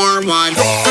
more one.